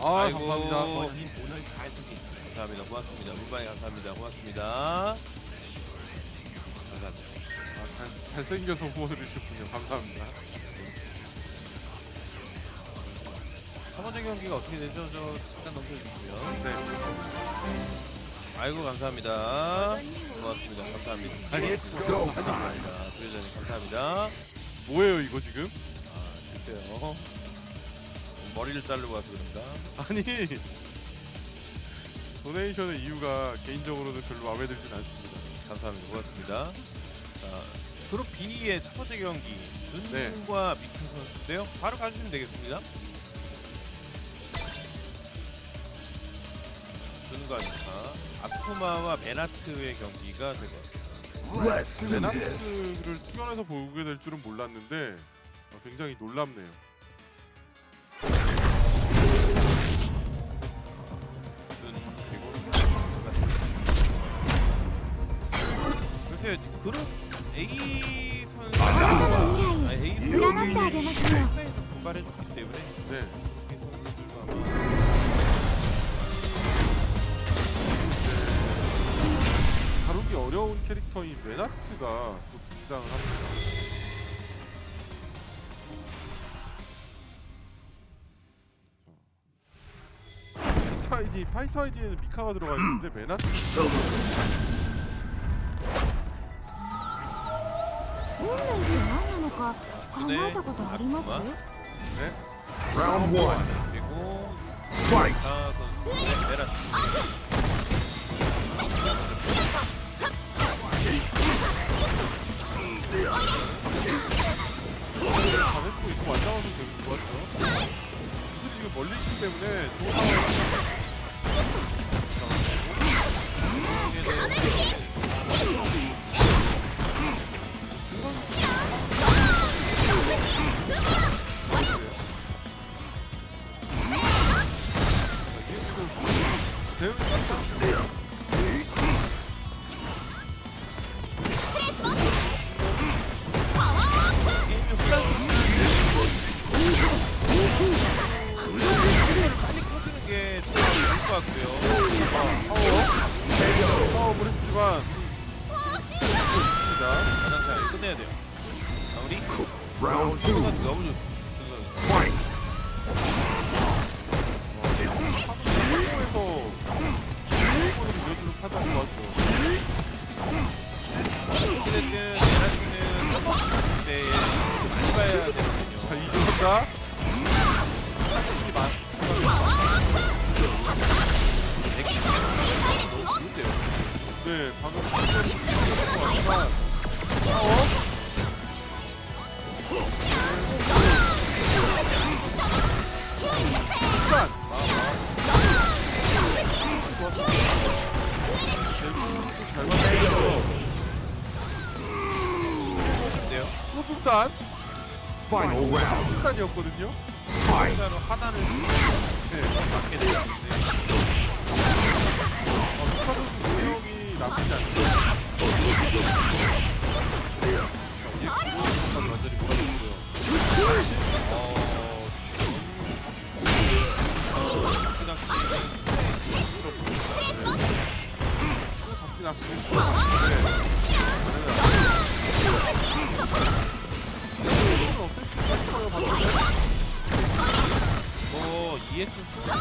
아 아이고. 감사합니다. 님 오늘 잘 쓰기. 감사합니다. 고맙습니다. 물방이 감사합니다. 고맙습니다. 감사합니다. 아, 잘, 잘생겨서 후원을 해주셨군요. 감사합니다. 첫 번째 경기가 어떻게 되죠? 저 잠깐 넘겨주시고요. 네. 아이고 감사합니다. 고맙습니다. 감사합니다. 감사합니다. 수혜자님 감사합니다. 뭐예요 이거 지금? 아 글쎄요. 머리를 자르고 와서 그런가? 아니 도네이션의 이유가 개인적으로는 별로 마음에 들진 않습니다. 감사합니다. 고맙습니다. 자, 그룹 B의 첫 번째 경기 네. 준과 미키 선수인데요. 바로 가주시면 되겠습니다. 준과 미카, 아쿠마와 베나트의 경기가 될 것 같습니다. 베나트를 출연해서 보게 될 줄은 몰랐는데 어, 굉장히 놀랍네요. 그룹 A 선수 아, 네. 아, A 선수 사이에서 분발해 줬기 때문에 네. 뭐 네. 다루기 어려운 캐릭터인 메나트가 또 등장을 합니다. 파이터 아이디 파이터 아이디에는 미카가 들어가 있는데 음. 메나트 運命って何なのか考えたことあります 네. 그리고 아 선수의 베라트 잘했고 이거 완장어서 되게 좋았죠. 기술이 지금 멀리시기 때문에 좋은 상황이 많이 봐야 되거든요. 자 이정자 이 많. 백기 너무 좋은데요. 네 방금 판단이 왔지만 싸워. 시간. 잘 맞았어요. 좋은데요. 소중단. 소중단이었거든요. 진짜로 하단을 네. 맞게 되는데 어, 스타 선수 능력이 나쁘지 않죠. 완전히. 어, 그냥 잡지 뭐 ES 스포츠부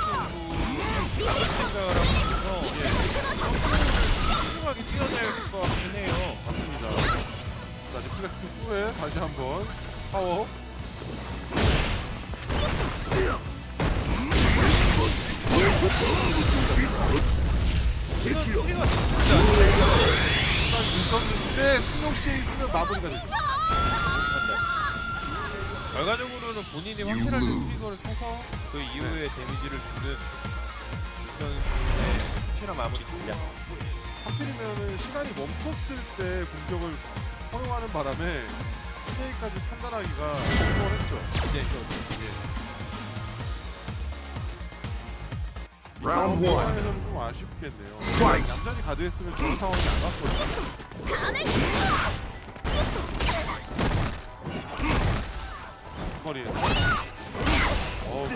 생각을 있어서 훌륭하게 될것 같긴 해요. 맞습니다. 자, 리플렉트 후에 다시 한번 파워. 마무리가. 못한다. 결과적으로는 본인이 확실하게 트리거를 쳐서 그 이후에 데미지를 주는 이 선수의 확실한 마무리 전략. 하필이면은 시간이 멈췄을 때 공격을 허용하는 바람에 PK까지 판단하기가 수월했죠. 네, 그렇죠. 라운드 1에서는 좀 아쉽겠네요. 얌전히 가드했으면 좋은 상황이 안 왔거든요. 거리에서 어우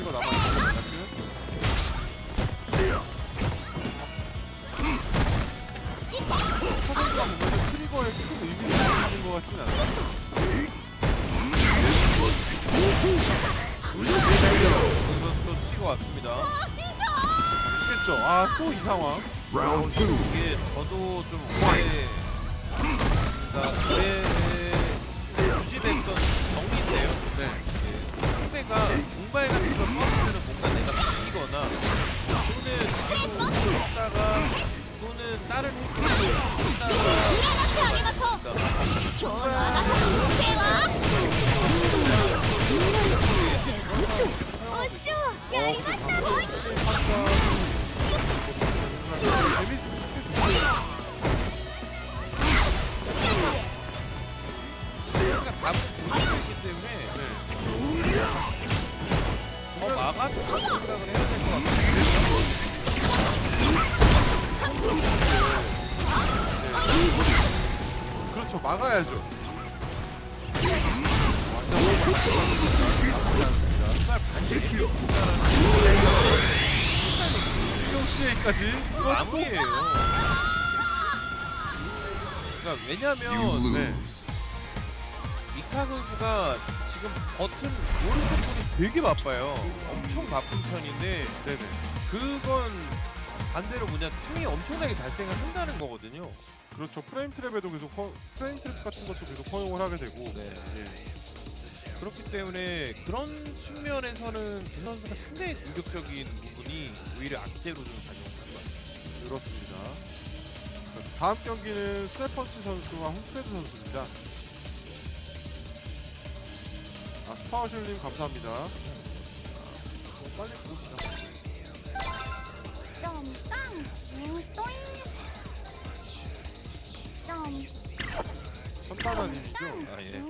이거 나가 것 같진. 여기서 또 치고 왔습니다. 크겠죠. 아 또 이 상황. 이게 저도 좀 오래 발생을 한다는 거거든요. 그렇죠. frame trap에도 계속 허, frame trap 같은 것도 계속 허용을 하게 되고. 네. 예. 그렇기 때문에 그런 측면에서는 준 선수가 상당히 공격적인 부분이 오히려 악재로 좀 작용하는 것 같아요. 그렇습니다. 자, 다음 경기는 스네펀치 선수와 후세드 선수입니다. 아, 스파우실님 감사합니다. 아, 어, 빨리 보시죠. 점빵 뭉또잉 점 천만 원이죠? 아 예.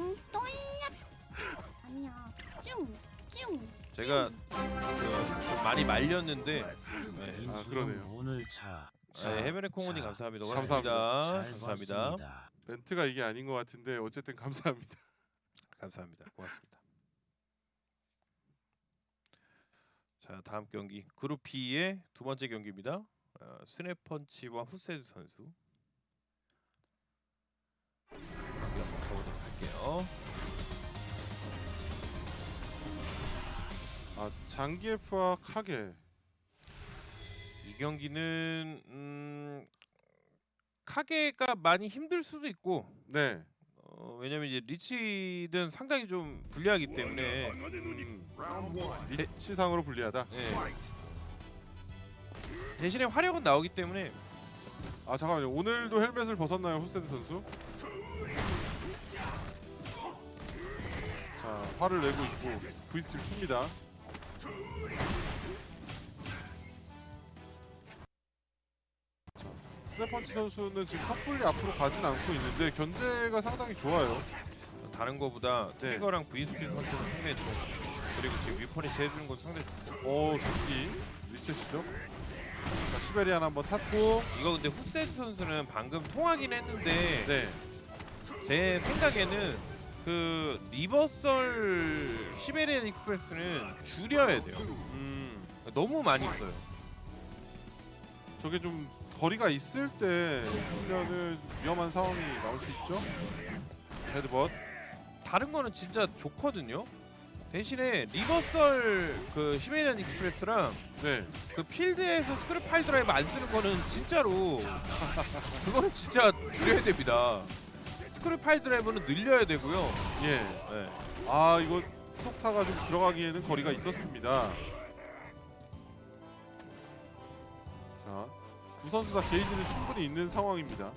아니야 쭝쭝 제가 그 좀 많이 말렸는데 네. 아 그러네요. 오늘 차. 아, 예, 해변의 콩오님 감사합니다. 감사합니다. 감사합니다. 감사합니다. 멘트가 이게 아닌 것 같은데 어쨌든 감사합니다. 감사합니다. 고맙습니다. 다음 경기 그룹 B의 두 번째 경기입니다. 어, 스냅펀치와 후세드 선수. 한번 가보도록 할게요. 아, 장기예프와 카게. 이 경기는 음, 카게가 많이 힘들 수도 있고 네. 어, 왜냐면 이제 리치든 상당히 좀 불리하기 때문에 음, 리치상으로 불리하다. 예. 대신에 화력은 나오기 때문에 아 잠깐만요. 오늘도 헬멧을 벗었나요, 후세드 선수? 자, 화를 내고 있고 V스킬 춥니다. 스네펀치 선수는 지금 섣불리 앞으로 가진 않고 있는데 견제가 상당히 좋아요. 다른 거보다 네. trigger랑 V-skill 선택은 상당히 좋고 그리고 지금 whiff punish 해주는 건 상당히 좋고 오, 잡기 리셋이죠. 자, Siberian 한번 탔고, 이거 근데 후세드 선수는 방금 통하긴 했는데 네, 제 생각에는 그 reversal Siberian Express는 줄여야 돼요. 음, 너무 많이 써요. 저게 좀 거리가 있을 때좀 위험한 상황이 나올 수 있죠. headbutt. 다른 거는 진짜 좋거든요 대신에 reversal 그 Siberian Express랑 네. 그 필드에서 screw piledriver 안 쓰는 거는 진짜로 그거는 진짜 줄여야 됩니다. screw piledriver는 늘려야 되고요. 예. 네. 아 이거 속 타가 좀 들어가기에는 거리가 있었습니다. 자, 두 선수 다 게이지는 충분히 있는 상황입니다.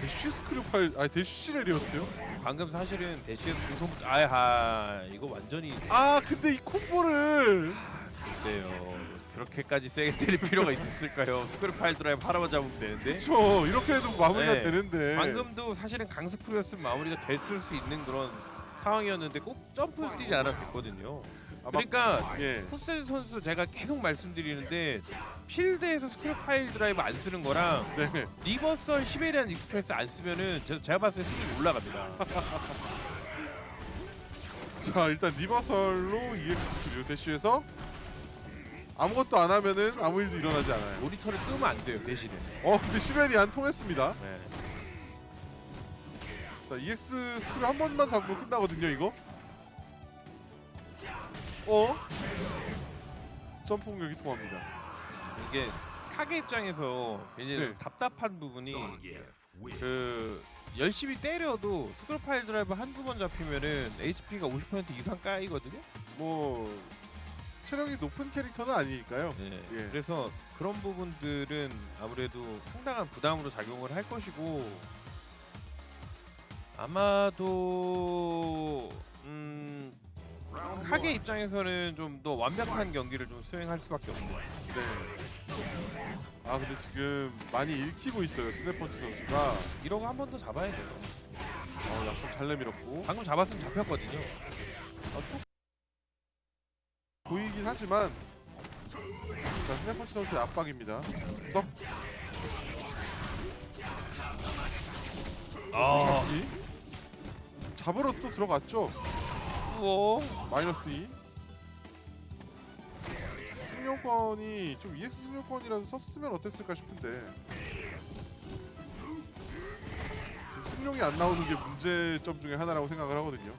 dash screw pile, 아니 dash 시 lariat요? 방금 사실은 대시에서 중성 아하 이거 완전히 아 근데 이 콤보를 글쎄요 그렇게까지 세게 때릴 필요가 있었을까요? screw piledriver 하나만 잡으면 되는데 그쵸 이렇게 해도 마무리가 네. 되는데 방금도 사실은 강스프였으면 마무리가 됐을 수 있는 그런 상황이었는데 꼭 점프를 뛰지 않아도 됐거든요. 아, 막- 그러니까 예. 후세 선수 제가 계속 말씀드리는데 필드에서 screw piledriver 안 쓰는 거랑 네. reversal Siberian Express 안 쓰면은 제, 제가 봤을 때 승률 올라갑니다. 자 일단 리버설로 EX 스크류 대쉬에서 아무것도 안 하면은 아무 일도 일어나지 않아요. 모니터를 끄면 안 돼요 대신에. 어 근데 Siberian 통했습니다. 네. 자 EX screw 한 번만 잡으면 끝나거든요 이거. 어? 점프 공격이 통합니다. 이게 카게 입장에서 굉장히 네. 답답한 부분이 그 열심히 때려도 screw piledriver 한두 번 잡히면은 HP가 50% 이상 까이거든요. 뭐 체력이 높은 캐릭터는 아니니까요. 네. 예. 그래서 그런 부분들은 아무래도 상당한 부담으로 작용을 할 것이고 아마도 음 카게 입장에서는 좀 더 완벽한 경기를 좀 수행할 수밖에 없는 네. 아 근데 지금 많이 읽히고 있어요 스네퍼치 선수가. 이러고 한 번 더 잡아야 돼요. 어, 약속 잘 내밀었고. 방금 잡았으면 잡혔거든요. 아, 또 보이긴 하지만 자 스네퍼치 선수의 압박입니다. 썩 아, 잡기. 잡으러 또 들어갔죠. 우와. 마이너스 2. 승용권이 좀 EX 승용권이라도 썼으면 어땠을까 싶은데 지금 승용이 안 나오는 게 문제점 중에 하나라고 생각을 하거든요.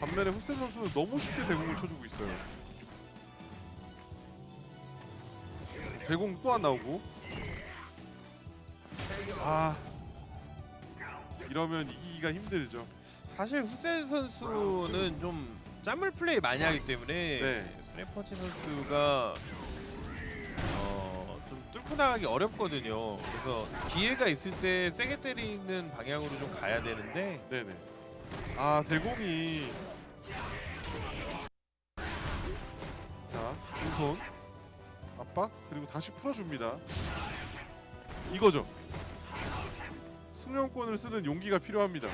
반면에 후세 선수는 너무 쉽게 대공을 쳐주고 있어요. 대공 또 안 나오고 아 이러면 이기기가 힘들죠. 사실 후세 선수는 좀 짬물 플레이 많이 하기 때문에 네. 스래퍼치 선수가 어, 좀 뚫고 나가기 어렵거든요. 그래서 기회가 있을 때 세게 때리는 방향으로 좀 가야 되는데 네네. 아 대공이 자 왼손 압박 그리고 다시 풀어줍니다. 이거죠. 승용권을 쓰는 용기가 필요합니다.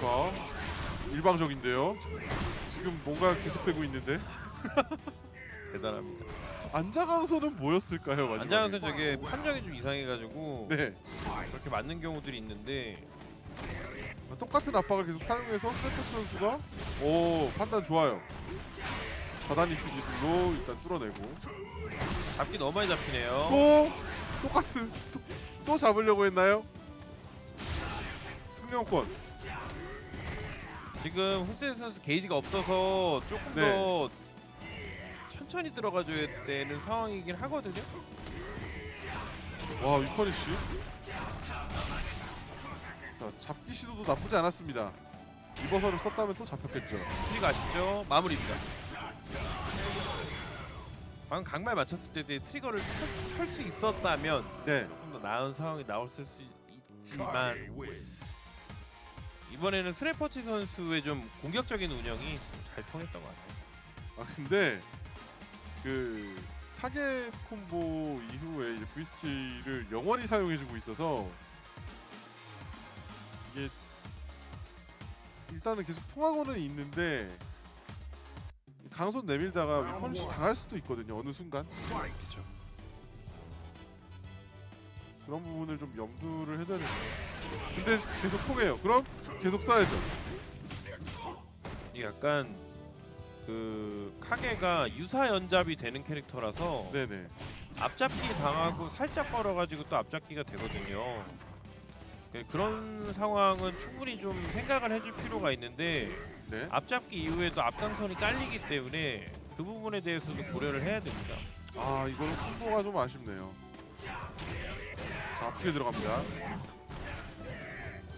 자 일방적인데요. 지금 뭔가 계속되고 있는데 대단합니다. 안자강선은 뭐였을까요? 마지막에? 안장선 저게 판정이 좀 이상해가지고 네 그렇게 맞는 경우들이 있는데 똑같은 압박을 계속 사용해서 스태프스 선수가 오 판단 좋아요. 바다니트 기술로 일단 뚫어내고 잡기 너무 많이 잡히네요. 또 똑같은 또, 또 잡으려고 했나요? 승용권 지금 후세 선수 게이지가 없어서 조금 네. 더 천천히 들어가줘야 되는 상황이긴 하거든요. 와 whiff punish 자 잡기 시도도 나쁘지 않았습니다. reversal을 썼다면 또 잡혔겠죠. 트리거 아끼죠? 마무리입니다. 방금 강발 맞췄을 때 트리거를 켤 수 있었다면 네 조금 더 나은 상황이 나왔을 수 있지만 이번에는 스래퍼치 선수의 좀 공격적인 운영이 잘 통했던 것 같아요. 아 근데 그 target combo 이후에 이제 V스킬을 영원히 사용해주고 있어서 이게 일단은 계속 통하고는 있는데 강손 내밀다가 whiff punish 당할 수도 있거든요 어느 순간 그렇죠. 그런 부분을 좀 염두를 해둬야 됩니다 근데 계속 통해요 그럼 계속 이게 약간 그 카게가 유사 연잡이 되는 캐릭터라서 네네 앞잡기 당하고 살짝 걸어가지고 또 앞잡기가 되거든요. 그- 그런 상황은 충분히 좀 생각을 해줄 필요가 있는데 네. 앞잡기 이후에도 앞강선이 깔리기 때문에 그 부분에 대해서도 고려를 해야 됩니다. 아 이거는 콤보가 좀 아쉽네요. 자 아프게 들어갑니다.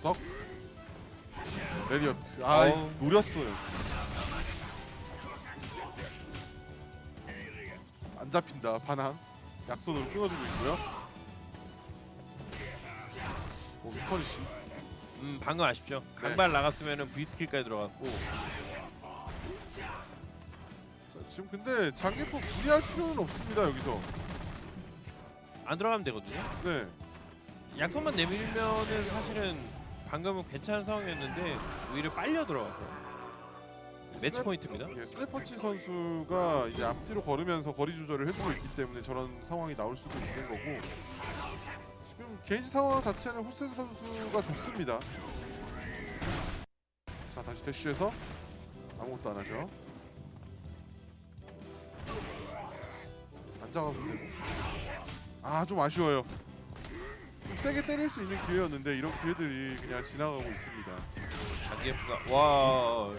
썩 레리어트. 아 어우. 노렸어요. 안 잡힌다 반항. 약손으로 끊어주고 있고요. 오 위퍼니시. 음 방금 아쉽죠. 강발 나갔으면은 V 스킬까지 들어갔고 자, 지금 근데 장기포 무리할 필요는 없습니다 여기서. 안 들어가면 되거든요. 네. 약속만 내밀면은 사실은 방금은 괜찮은 상황이었는데 오히려 빨려 들어가서 매치 스냅- 포인트입니다. 예, 스네퍼치 선수가 이제 앞뒤로 걸으면서 거리 조절을 해주고 있기 때문에 저런 상황이 나올 수도 있는 거고 지금 게이지 상황 자체는 후세 선수가 좋습니다. 자 다시 대쉬해서 아무것도 안 하죠. 안장하고 되고 아 좀 아쉬워요. 세게 때릴 수 있는 기회였는데 이런 기회들이 그냥 지나가고 있습니다. 장기프가 와이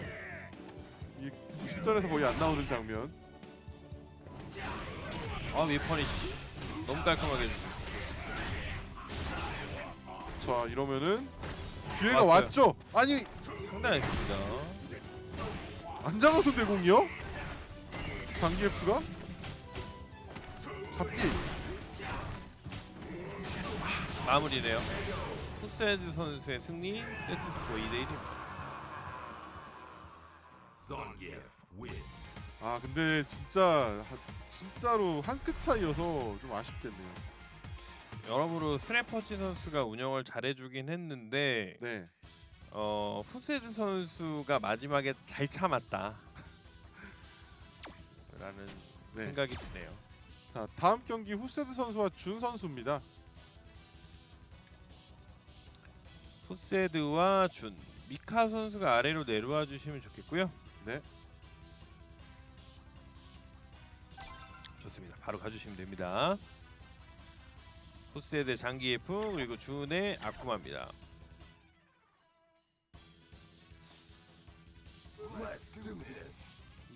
실전에서 거의 안 나오는 장면. 아, 위퍼니시 너무 깔끔하게. 자 이러면은 기회가 왔어요. 왔죠. 아니 상당했습니다. 안 잡아도 대공이요? 장기F가 잡기. 마무리네요. 후세드 선수의 승리 세트 스코어 2대 1입니다. 아 근데 진짜 하- 진짜로 한 끗 차이여서 좀 아쉽겠네요. 여러모로 스래퍼치 선수가 운영을 잘해주긴 했는데 네. 어, 후세드 선수가 마지막에 잘 참았다. 라는 네. 생각이 드네요. 자 다음 경기 후세드 선수와 준 선수입니다. 후세드와 준 미카 선수가 아래로 내려와 주시면 좋겠고요. 네. 좋습니다. 바로 가주시면 됩니다. 후세드 장기 F 그리고 준의 아쿠마입니다.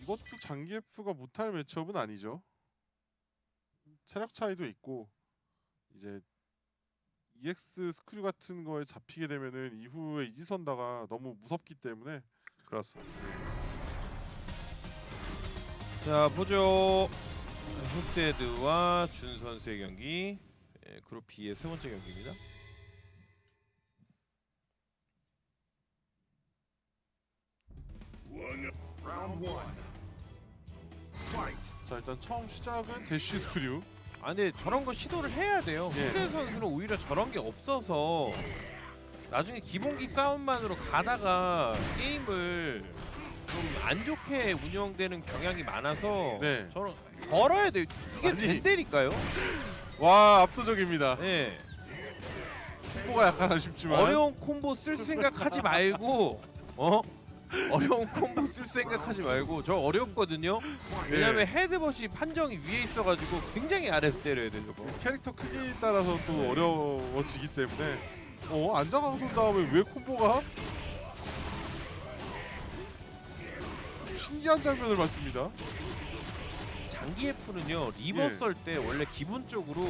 이것도 장기 F가 못할 매치업은 아니죠. 체력 차이도 있고 이제 EX 스크류 같은 거에 잡히게 되면은 이후에 이지선다가 너무 무섭기 때문에 그렇습니다. 자 보죠. 후세드와 준 선수의 경기 예, 그룹 B의 세 번째 경기입니다. 자 일단 처음 시작은 대쉬 스크류 아 근데 저런 거 시도를 해야 돼요. 예. 후세 선수는 오히려 저런 게 없어서 나중에 기본기 싸움만으로 가다가 게임을 좀 안 좋게 운영되는 경향이 많아서 네. 저런 걸어야 돼요. 이게 아니. 된다니까요. 와 압도적입니다. 네. 콤보가 약간 아쉽지만 어려운 콤보 쓸 생각 하지 말고 어? 어려운 콤보 쓸 생각하지 말고 저 어렵거든요. 왜냐면 예. 헤드벗이 판정이 위에 있어가지고 굉장히 아래서 때려야 돼요 저거. 캐릭터 크기에 따라서 또 네. 어려워지기 때문에 어 안장강손 다음에 왜 콤보가 신기한 장면을 봤습니다. 장기에프는요 누웠 예. 을 때 원래 기본적으로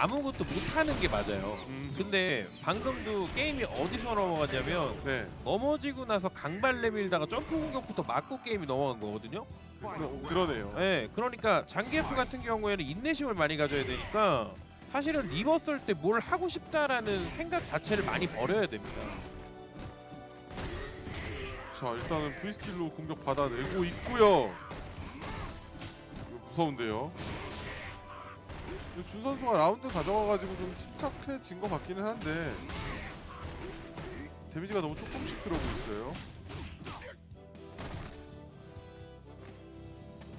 아무것도 못하는 게 맞아요. 음, 근데 방금도 게임이 어디서 넘어갔냐면 네 넘어지고 나서 강발 내밀다가 점프 공격부터 맞고 게임이 넘어간 거거든요. 그, 그러 네요. 네, 그러니까 장기에프 같은 경우에는 인내심을 많이 가져야 되니까 사실은 누웠을 때 뭘 하고 싶다라는 생각 자체를 많이 버려야 됩니다. 자 일단은 V skill로 공격 받아내고 있고요. 무서운데요. 준 선수가 라운드 가져가가지고 좀 침착해진 것 같기는 한데 damage가 너무 조금씩 들어오고 있어요.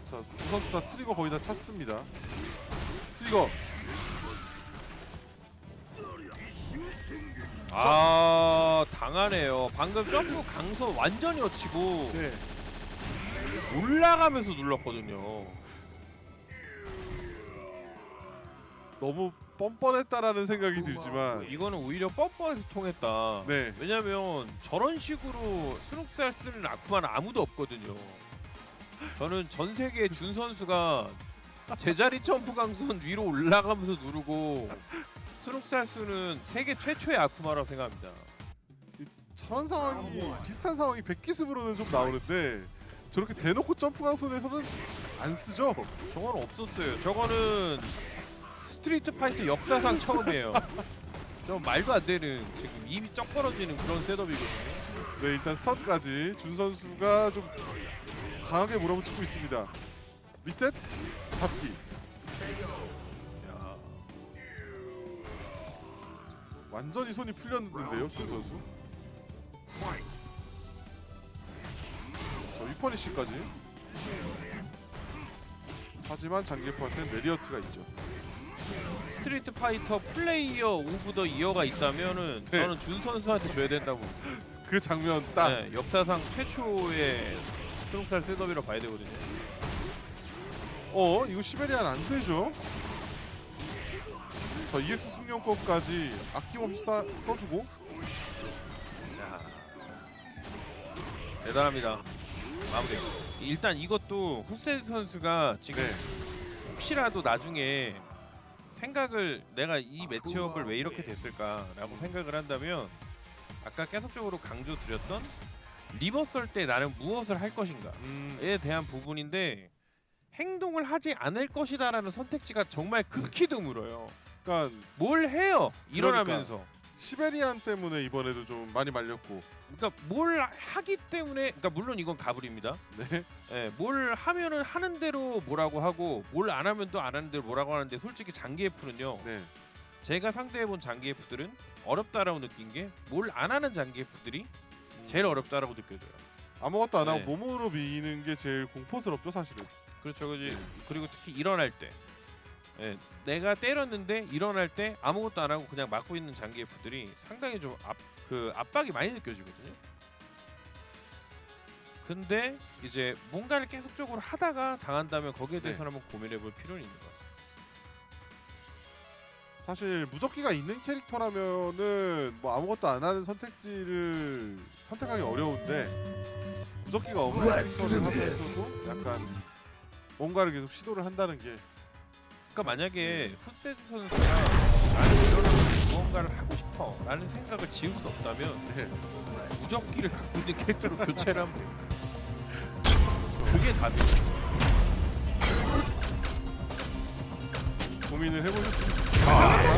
자, 두 선수 다 트리거 거의 다 찼습니다. 트리거 아 당하네요. 방금 점프 강서 완전히 어치고 네. 올라가면서 눌렀거든요. 너무 뻔뻔했다라는 생각이 들지만 이거는 오히려 뻔뻔해서 통했다. 네. 왜냐면 저런 식으로 스룩살 쓰는 아쿠마는 아무도 없거든요. 저는 전 세계 준 선수가 제자리 점프 강선 위로 올라가면서 누르고 순옥살 쓰는 세계 최초의 아쿠마라고 생각합니다. 저런 상황이 비슷한 상황이 백귀습으로는 좀 나오는데 저렇게 대놓고 점프 강선에서는 안 쓰죠. 저거는 없었어요. 저거는 스트리트 파이터 역사상 처음이에요. 저 말도 안 되는 지금 입이 쩍 벌어지는 그런 setup이거든요. 네 일단 스타트까지 준 선수가 좀 강하게 몰아붙이고 있습니다. 리셋 잡기. 야, 완전히 손이 풀렸는데요, 준 선수. 자 whiff punish까지. 하지만 장기에프한테는 lariat가 있죠. 스트리트 파이터 player of the year가 있다면은 네. 저는 준 선수한테 줘야 된다고. 그 장면 딱. 네, 역사상 최초의 순옥살 setup이라고 봐야 되거든요. 어 이거 Siberian 안 되죠? 저 EX 승룡권까지 아낌없이 싸, 써주고 야. 대단합니다. 마무리. 일단 이것도 후세드 선수가 지금 네. 혹시라도 나중에 생각을 내가 이 matchup을 왜 이렇게 됐을까라고 생각을 한다면 아까 계속적으로 강조 드렸던 리버 썰때 나는 무엇을 할 것인가에 음, 대한 부분인데 행동을 하지 않을 것이다라는 선택지가 정말 극히 드물어요. 그러니까 뭘 해요? 일어나면서. 시베리안 때문에 이번에도 좀 많이 말렸고 그러니까 뭘 하기 때문에 그러니까 물론 이건 가불입니다. 네. 예, 뭘 하면은 하는 대로 뭐라고 하고 뭘 안 하면 또 안 하는 대로 뭐라고 하는데 솔직히 장기 F는요. 네. 제가 상대해 본 장기 F들은 어렵다라고 느낀 게 뭘 안 하는 장기 F들이 음, 제일 어렵다라고 느껴져요. 아무것도 안 하고 네. 몸으로 미는 게 제일 공포스럽죠 사실은. 그렇죠, 그지. 그리고 특히 일어날 때, 예, 내가 때렸는데 일어날 때 아무것도 안 하고 그냥 막고 있는 장기 F들이 상당히 좀 압, 그 압박이 많이 느껴지거든요. 근데 이제 뭔가를 계속적으로 하다가 당한다면 거기에 네. 대해서 는 한번 고민해볼 필요는 있는 것 같습니다. 사실 무적기가 있는 캐릭터라면은 뭐 아무것도 안 하는 선택지를 선택하기 어려운데 무적기가 없는 캐릭터를 하면서도 약간 뭔가를 계속 시도를 한다는 게 그러니까 만약에 후세드 선수가 나는 이런 무언가를 하고 싶어 라는 생각을 지울 수 없다면 네. 무적기를 갖고 있는 캐릭터로 교체를 하면 됩니다 그게 답이죠 고민을 해보셨습니까? 아, 아, 아,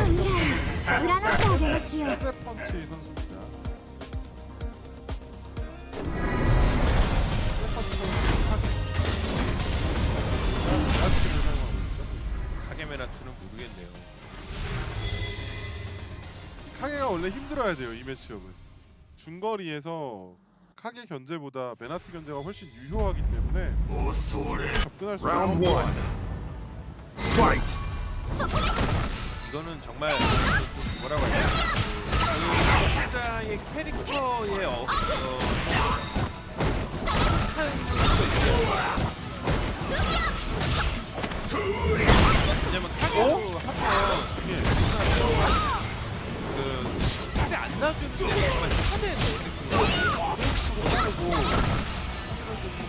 아, 아, 아, 아, 펀치 선수 모르겠네요. 카게가 원래 힘들어야 돼요 이 매치업은 중거리에서 카게 견제보다 베나트 견제가 훨씬 유효하기 때문에 접근할 수 Round 있는 one. Fight. 이거는 정말 좀 뭐라고 해야 되나 그 각자의 캐릭터의 어, 어. 왜냐면 카게로 하면 예. 그 카게 안 놔주는 게 정말 차대에서 사실은 좀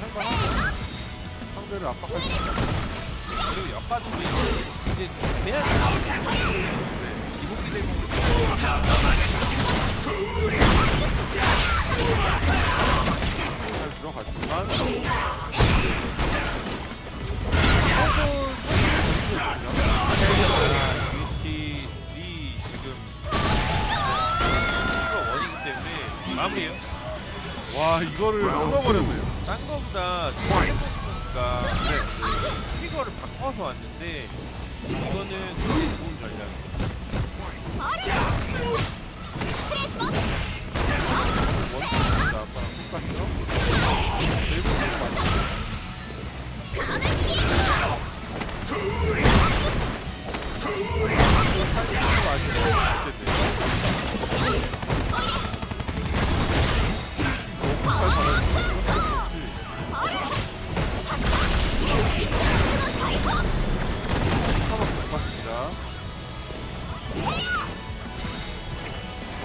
할만하고 상대를 압박할 수 있다 그리고 옆바둑이 이제 그냥 기복기 되고 잘 들어갔지만 GT이 지금 이거 원이기 때문에 마무리해요. 와 이거를 끊어버렸네요 딴 거보다 선수가 트리거를 바꿔서 왔는데 이거는 굉장히 좋은 전략이에요. 원투입니다 아빠랑 똑같죠? 대부분 맞죠?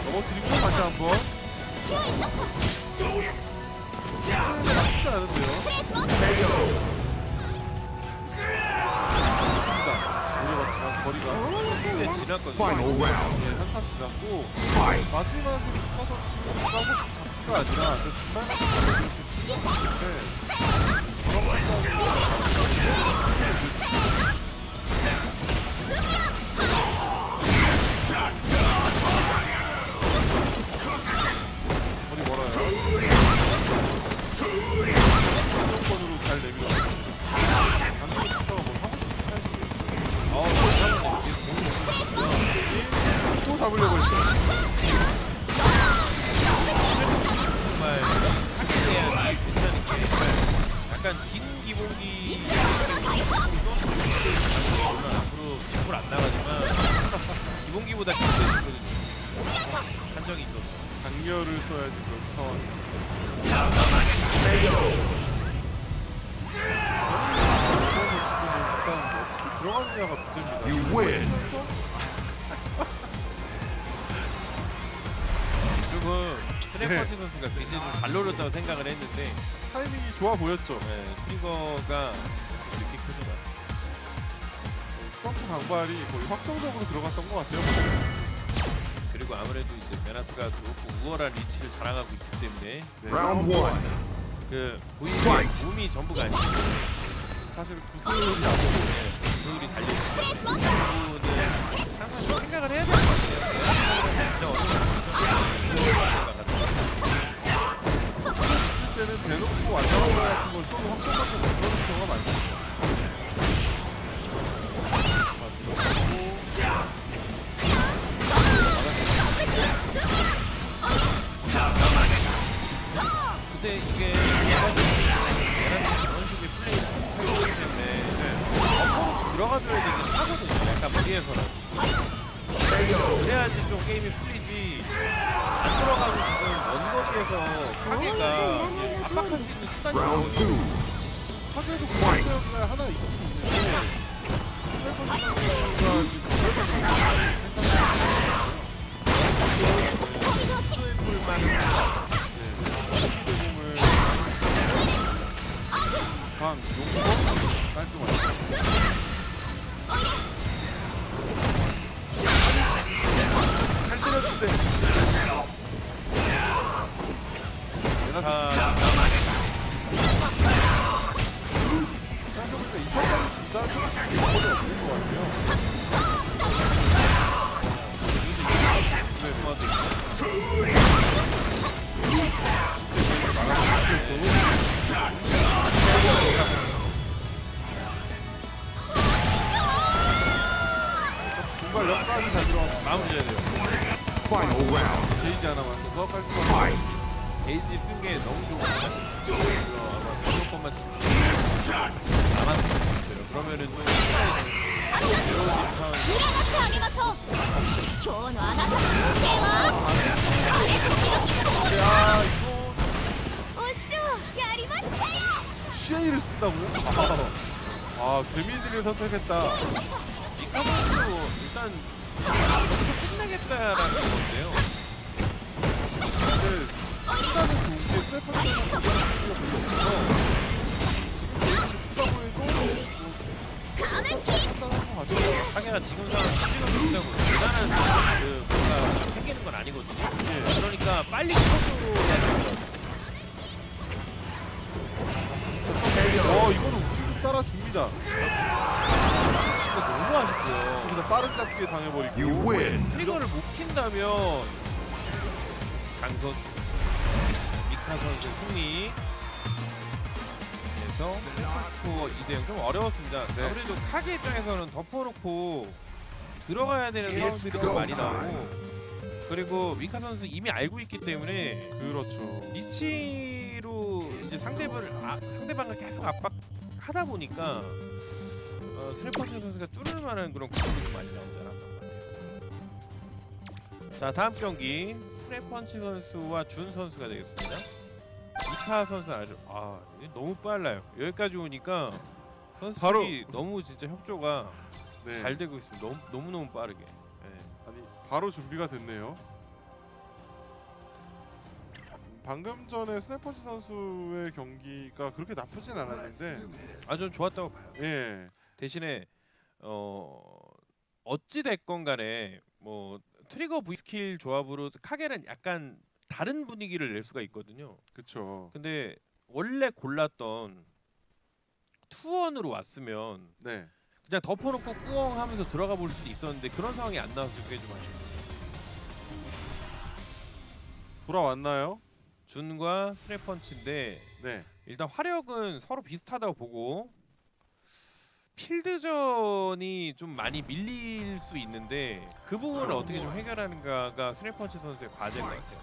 넘어뜨리고 다시 한번. 나쁘지 않은데요. 거리가 근데 지났거든요. 예, 한참 지났고 마지막에 가서 가고 잡기가 아니라 저 중간 같은 거 이렇게 치는데 그런 것까지 생각을 했는데 타이밍이 좋아 보였죠. 네, 트리거가 이렇게 크지만 점프 강발이 거의 확정적으로 들어갔던 것 같아요. 그리고 아무래도 이제 메나트가 그렇고 우월한 리치를 자랑하고 있기 때문에 라운드 네. 1그 보이는 몸이 전부가 아니기 때문에 사실 구슬이 나고 구슬이 달려있는 부분을 항상 생각을 해야 될 것 같아요. 대놓고 거 같은 걸좀 확정적으로 못 그러는 경우가 많습니다. 근데 이게 그런 식의 플레이를 하기 때문에 엎어놓고 들어가줘야 되긴 하거든요. 약간. 그 네. 강, 용거 깔끔하게 게이지 쓴 게 너무 좋은 것같아만 남았을 것같요 그러면은 좀 시아이를 쓴다고? 아, 아 데미지를 선택했다. 이카마스 일단 끝나겠다라는 건데요. 상해가 지금 상황 지금 못하고 대단한 그 뭔가 생기는 건 아니거든요. 예, 그러니까 빨리 시켜줘야 돼요. 어 이거는 우측 따라 줍니다. 진짜 너무 아쉽고요. 여기다 빠른 잡기에 당해버리고. 트리거를 못 킨다면 강선 미카 선수 승리. 그래서 스코어 2대0 좀 어려웠습니다. 네. 아무래도 카게 입장에서는 덮어놓고 들어가야 되는 상황들이 좀 많이 나오고 그리고 미카 선수 이미 알고 있기 때문에 그렇죠 리치로 이제 상대방을 아, 상대방을 계속 압박하다 보니까 어, 스레퍼스 선수가 뚫을 만한 그런 좀 많이 같아요. 자 다음 경기 스레펀치 선수와 준 선수가 되겠습니다. 이카 선수 아주 아 너무 빨라요. 여기까지 오니까 선수들이 바로- 너무 진짜 협조가 네 잘 되고 있습니다. 너무 너무 너무 빠르게. 예. 아니 바로 준비가 됐네요 방금 전에 스네퍼치 선수의 경기가 그렇게 나쁘진 않았는데 아주 좋았다고 봐요. 예 대신에 어 어찌 됐건 간에 뭐 트리거 V skill 조합으로 카게는 약간 다른 분위기를 낼 수가 있거든요. 그쵸 근데 원래 골랐던 투원으로 왔으면 네 그냥 덮어놓고 꾸엉 하면서 들어가 볼 수도 있었는데 그런 상황이 안 나와서 그게 좀 아쉽네요. 돌아왔나요? 준과 스레펀치인데 네 일단 화력은 서로 비슷하다고 보고 필드전이 좀 많이 밀릴 수 있는데 그 부분을 어떻게 좀 해결하는가가 스레펀치 선수의 과제인 것 같아요.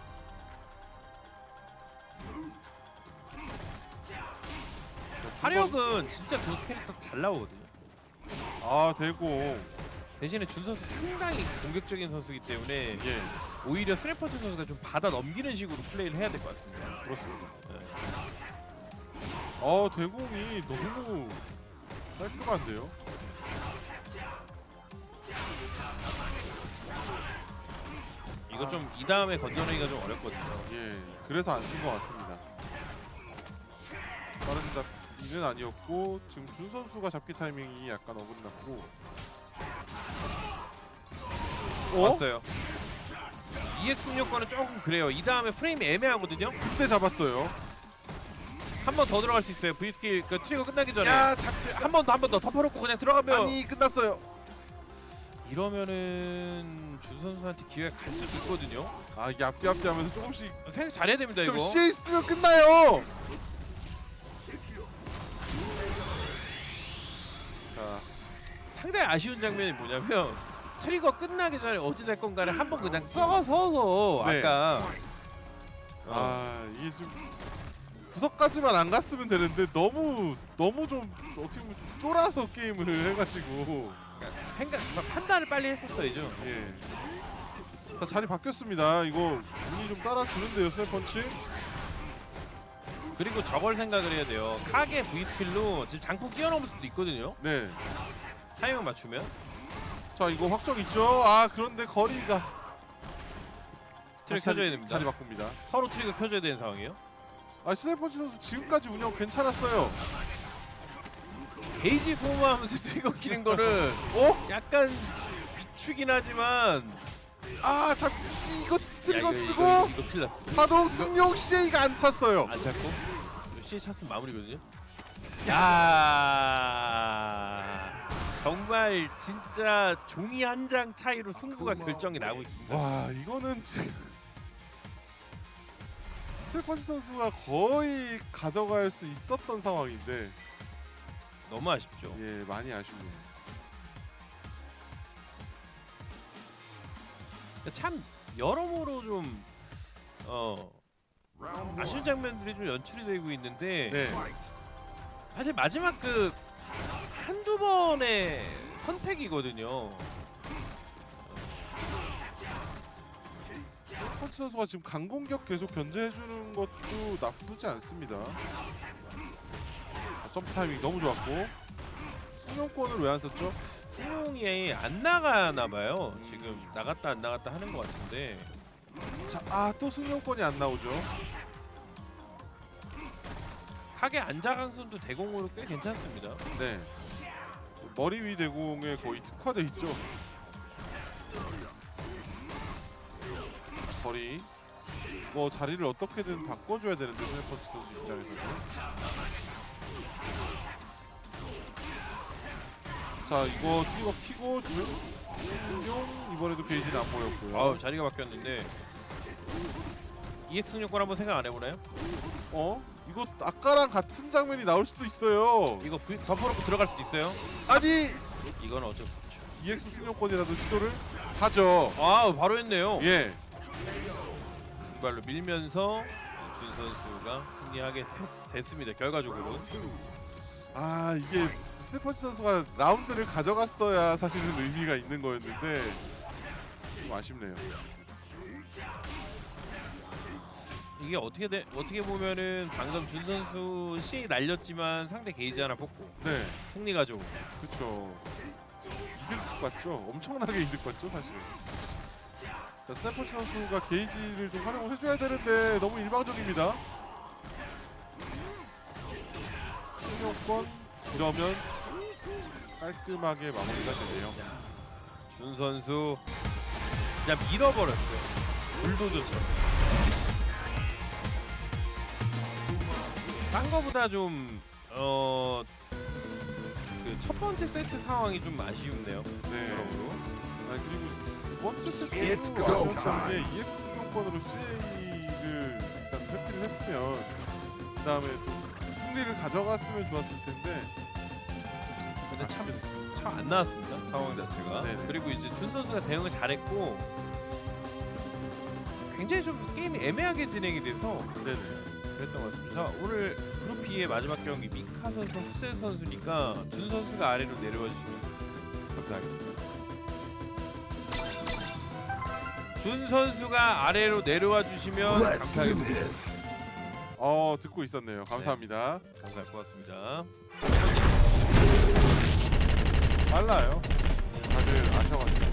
화력은 진짜 두 캐릭터 잘 나오거든요. 아 되고 대신에 준 선수 상당히 공격적인 선수이기 때문에 예 오히려 스레펀치 선수가 좀 받아 넘기는 식으로 플레이를 해야 될 것 같습니다. 그렇습니다 네. 어 대공이 너무 깔끔한데요 이거 좀이 다음에 건져내기가 좀 어렵거든요. 예, 그래서 안 쓴 것 같습니다. 빠른 잡기는 아니었고 지금 준 선수가 잡기 타이밍이 약간 어긋났고. 어? 봤어요. EX 승용권은 조금 그래요. 이 다음에 프레임이 애매하거든요. 그때 잡았어요. 한 번 더 들어갈 수 있어요. V skill 그 트리거 끝나기 전에 야, 잡기 한번 더 한 번 더 덮어놓고 그냥 들어가면 아니 끝났어요. 이러면은 준 선수한테 기회가 갈 수도 있거든요. 아 이게 앞뒤 앞뒤 하면서 조금씩 생각 잘해야 됩니다 좀 이거. CA 있으면 끝나요. 자, 상당히 아쉬운 장면이 뭐냐면 트리거 끝나기 전에 어찌 됐건 간에 한번 그냥 써서서 네. 아까 어, 아 이게 좀 구석까지만 안 갔으면 되는데 너무 너무 좀 어떻게 보면 쫄아서 게임을 해가지고 생각 판단을 빨리 했었어야죠. 예. 자 자리 바뀌었습니다. 이거 운이 좀 따라주는데요, 스냅펀치. 그리고 저걸 생각을 해야 돼요. 카게 V 스킬로 지금 장풍 뛰어넘을 수도 있거든요. 네. 타이밍 맞추면. 자 이거 확정 있죠. 아 그런데 거리가 트릭 켜줘야 됩니다. 자리 바꿉니다. 서로 트리거 켜줘야 되는 상황이에요. 아 스냅펀치 선수 지금까지 운영 괜찮았어요. 게이지 소모하면서 트리거 키는 거는 어? 약간 비추긴 하지만 아잡 이거 트리거 야, 이거, 쓰고 이거, 이거 났어. 파동 승용 CA가 안 찼어요. 안 찾고 시에 찼으면 마무리거든요. 야 정말 진짜 종이 한 장 차이로 승부가 결정이 나고 있습니다. 와 이거는 지금 스테펀치 선수가 거의 가져갈 수 있었던 상황인데 너무 아쉽죠. 예 많이 아쉽네요. 참 여러모로 좀 어, 아쉬운 장면들이 좀 연출이 되고 있는데 네. 사실 마지막 그 한두 번의 선택이거든요. 펀치 선수가 지금 강공격 계속 견제해주는 것도 나쁘지 않습니다. 아, 점프 타이밍 너무 좋았고 승용권을 왜 안 썼죠? 승용이 안 나가나 봐요. 지금 나갔다 안 나갔다 하는 것 같은데 자아또 승용권이 안 나오죠. 카게 안자강선도 대공으로 꽤 괜찮습니다. 네. 머리 위 대공에 거의 특화돼 있죠. 거리. 뭐 자리를 어떻게든 바꿔줘야 되는데 스네퍼치 선수 입장에서는. 자 이거 뛰어 키고 준용 이번에도 게이지는 안 보였고요. 아우 자리가 바뀌었는데 EX 승용권 한번 생각 안 해보나요? 어? 이거 아까랑 같은 장면이 나올 수도 있어요. 이거 V 덮어놓고 들어갈 수도 있어요. 아니 이건 어쩔 수 없죠. EX 승용권이라도 시도를 하죠. 아 바로 했네요. 예. 발로 밀면서 준 선수가 승리하게 됐- 됐습니다. 결과적으로. 아 이게 스테펀치 선수가 라운드를 가져갔어야 사실은 의미가 있는 거였는데 좀 아쉽네요. 이게 어떻게 돼, 어떻게 보면은 방금 준 선수 C 날렸지만 상대 게이지 하나 뽑고 네, 승리 가져오고 그렇죠. 이득 봤죠. 엄청나게 이득 봤죠, 사실은. 자, 스테펀치 선수가 게이지를 좀 활용을 해줘야 되는데 너무 일방적입니다. 승용권 이러면 깔끔하게 마무리가 되네요. 준 선수 그냥 밀어버렸어요. 불도저처럼. 딴 거보다 좀 어. 그 첫 번째 세트 상황이 좀 아쉬운데요. 네. 여러모로. 아 그리고 두 번째 아쉬웠던 게 EX 승용권으로 CA를 일단 회피를 했으면 그 다음에 좀 승리를 가져갔으면 좋았을 텐데. 근데 참참안 나왔습니다 상황 자체가. 네네. 그리고 이제 준 선수가 대응을 잘했고 굉장히 좀 게임이 애매하게 진행이 돼서 네네. 그랬던 것 같습니다. 자 오늘 그룹 B의 마지막 경기 미카 선수 후세 선수니까 준 선수가 아래로 내려와 주시면 감사하겠습니다 준 선수가 아래로 내려와 주시면 감사하겠습니다. 어 듣고 있었네요. 감사합니다. 네, 감사할 것 같습니다. 빨라요. 다들 아셔가지고.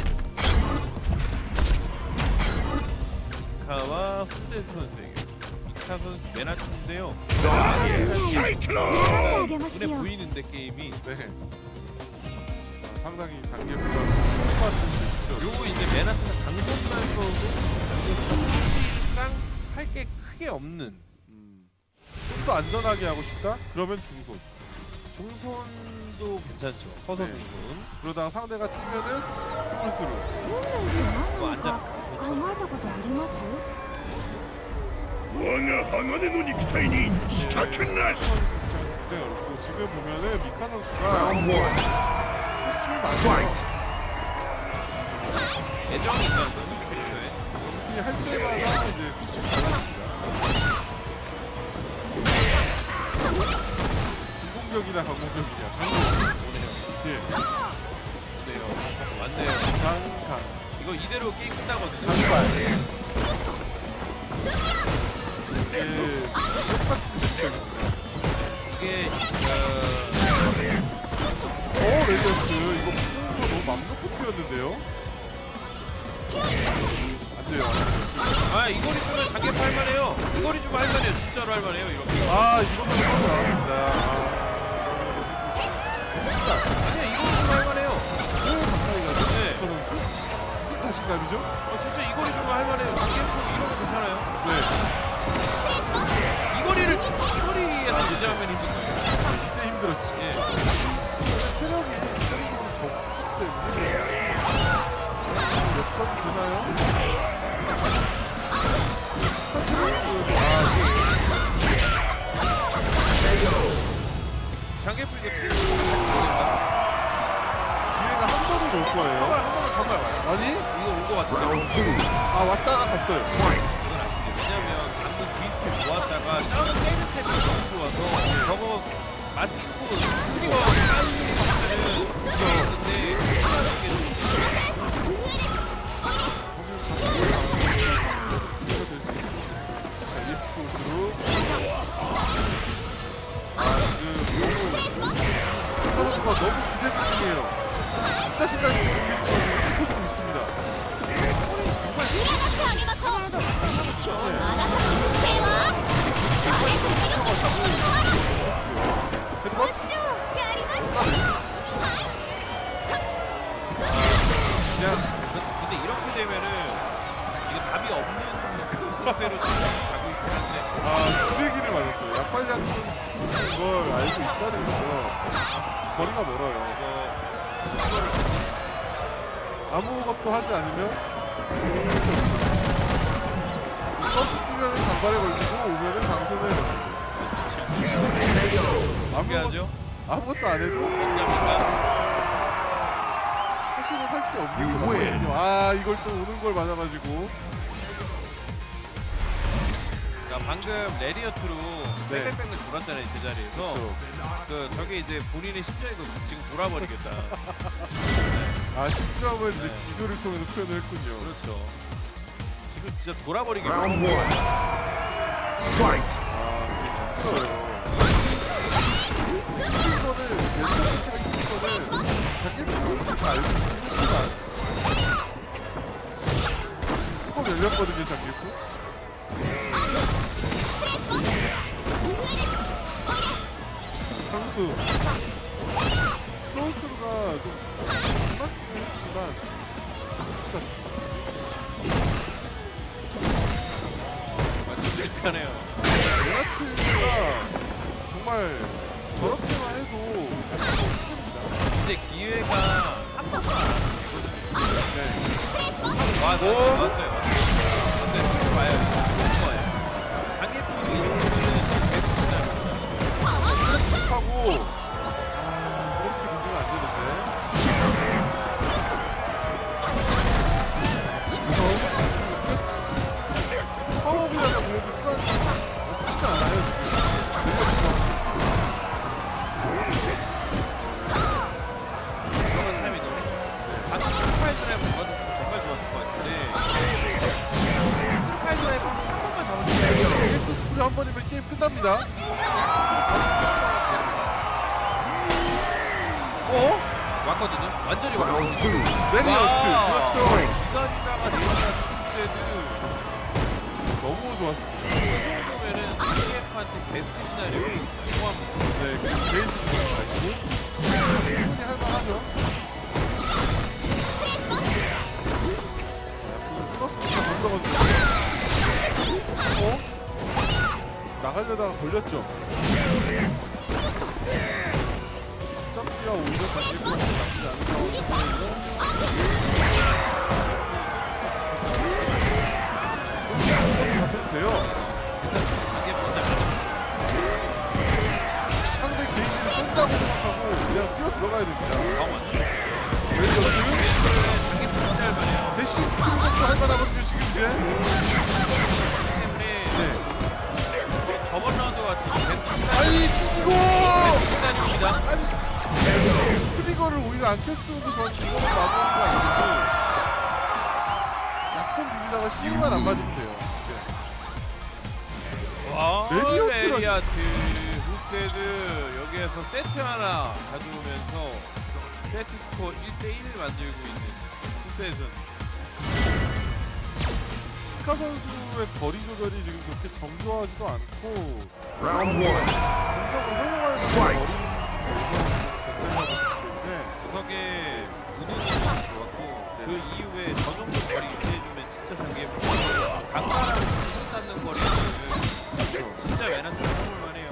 이카와 훈대 선수에게 이카 선수 맨 아침인데요. 눈에 보이는데 게임이. 네. 아, 상당히 장기보다 똑같은. 요 이제 메나트가 강선만 써도 사실상 할 게 크게 없는 음. 좀 더 안전하게 하고 싶다? 그러면 중손. 중손도 괜찮죠. 서서 네. 중손. 그러다가 상대가 뛰면은 스몰스루. 運命って何 뭐 なのか 안전 考えたことあります我が鋼の肉体に仕掛けなし 굉장히 어렵고 지금 보면은 미카 선수가 Round one. 코스튬이 많아요. Fight. 애정이 있어요. 이할 때마다 이제 코스튬이 달라집니다. 중공격이나 강공격이냐. 예, 네요. 맞네요. 강강. 이거 이대로 게임 끝나거든요. 강발. 이게 똑같은 매치입니다. 이게 어, 오 레디어스 이거 너무 맘 놓고 튀었는데요. 안돼요 아 이거리 좀 가격 할만해요 이거리 좀 할만해요 진짜로 할만해요 이렇게 아 이거는 너무 나왔습니다 아. 아니야 이거리 좀 할만해요 왜 가까이 가죠? 네. 저는 무슨 자신감이죠? 아 어, 진짜 이거리 좀 할만해요 가격 이런 거 괜찮아요? 네 이거리를 이거리에서 유지하면 힘든 거예요 진짜 힘들었지 예. 체력이 체력이 적기 때문에 몇점 되나요? 장개풀 이거 튀는 기회가 한 번은 올 거예요. 한번 정말 와요. 아니? 이거 온 거 같은데. Round two. 아 왔다가 갔어요. Fight. 이건 아닌데 왜냐면 방금 뒤스텝 모았다가 다른 세이브 탭이 너무 좋아서 저거 맞추고 스리어 따는 이거 있는데 하나는 게 Yeah. 레리어트로 네. 뺑뺑뺑을 돌았잖아요 제자리에서. 그 저게 이제 본인의 심장이 지금 돌아버리겠다 아 10점을 이제 네. 기술을 통해서 표현을 했군요. 그렇죠 지금 진짜 돌아버리겠다 Round one. Fight. 아 이게 힘들어요. 이거는 예전 자체가 이거는 자기 프로그램 다 알고 있지만 조금 열렸거든요 장기프. 방금 소울스루가 좀 맞긴 했지만 완전 불편해요 레나트가 정말 저렇게만 해도 근데 기회가 한 번만 네. 와, 나 오. 왔어요. 근데 좀 봐요. 좋은 거예요. 강예품 하고 아 이렇게 문제가 안 되는데 파워이라고 그래도 수단 없지 않아요 한 번이면 게임 끝납니다 했거든요. 완전히 완벽. 투. 레디어트. 너무 좋았습니다. 나가려다가 걸렸죠. 오히려 단계가 나쁘지 않은 상황인데 이거 돼요. 이게 뭔지 알아? 상대 개인기를 쓴다고 생각하고 그냥 뛰어 들어가야 됩니다. 아, 맞지. 왜 여기 자기 포지션을 말해요. 대시 스피드 정도 할 만하거든요 지금 이제. 때문에 네. 저번 라운드 같은 베스트 아니 이거 시나리오입니다. 아니 트리거를 오히려 안 켰으면 저는 이거는 마무리가 아니고 약손 비비다가 C만 안 맞으면 돼요. 와, 레디오트라니. 레디아트, 후세드 여기에서 세트 하나 가져오면서 세트 스코어 1대1을 만들고 있는 후세드는 스카 선수의 거리 조절이 지금 그렇게 정교하지도 않고. 공격을 있는 거리 구석에 우드는 좋았고 그 이후에 저 정도 거리 유지해주면 진짜 장기에 강가랑 손 닿는 거리는 진짜 메나트 해볼만해요.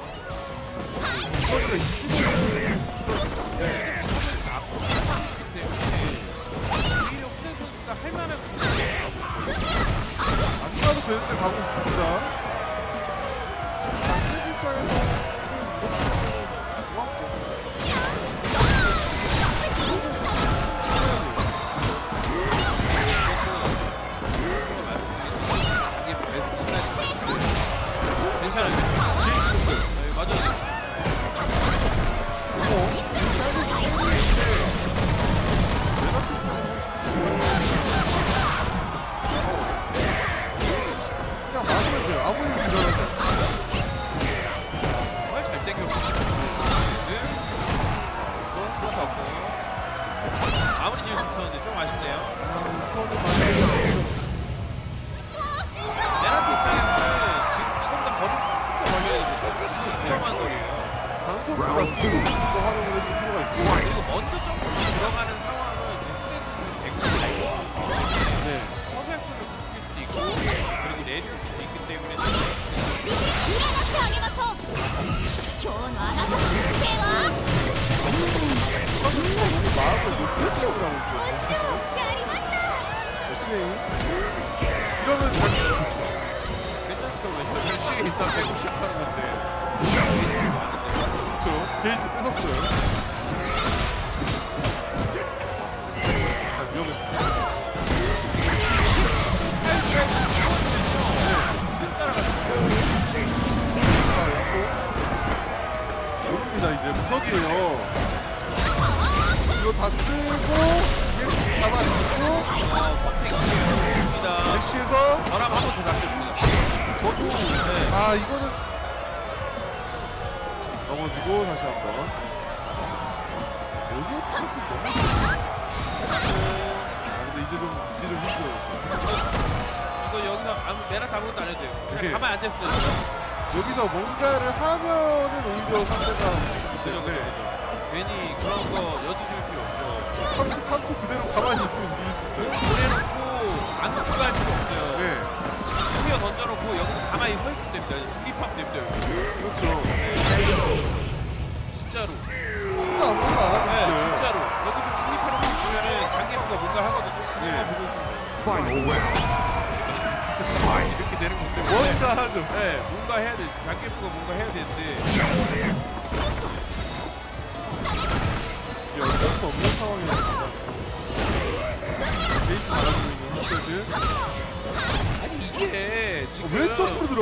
그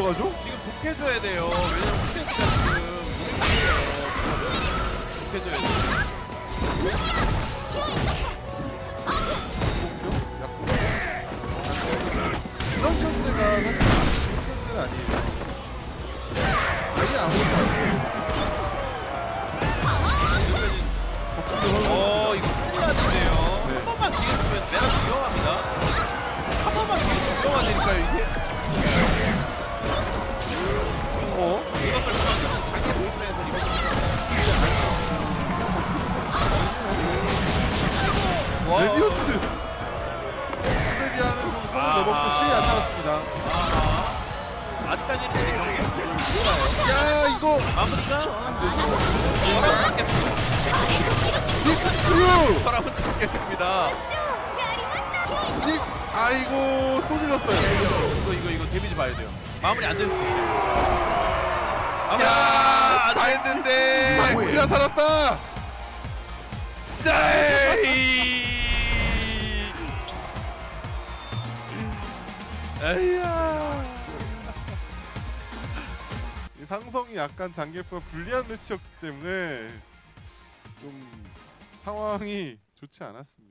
들어가죠? 지금 독해줘야 돼요 왜냐면 스탠스가 지금 독해줘야 돼요 이런 견제가 사실 견제는 아니에요. 아예 아무것도 안 해요. 어 이거 큰일 났는데요 네. 한 번만 뒤에 주면 내가 위험합니다 한 번만 뒤에 주면 위험하다니까요 이게 와. 레디언트 쓰레기 하면서 손을 넣어먹고 실이 안 나갔습니다 아직까지는 이경기 야 이거 마무리가 닉스크루 저랑 맞겠습니다. 닉스 아이고 또 질렀어요 이거 이거 이거 데미지 봐야 돼요. 마무리 안 될수 있어요. 마무리 안 됐는데. 잘 살아 살았다 자, 에이. 에이야. 이 상성이 약간 장기프가 불리한 매치였기 때문에 좀 상황이 좋지 않았습니다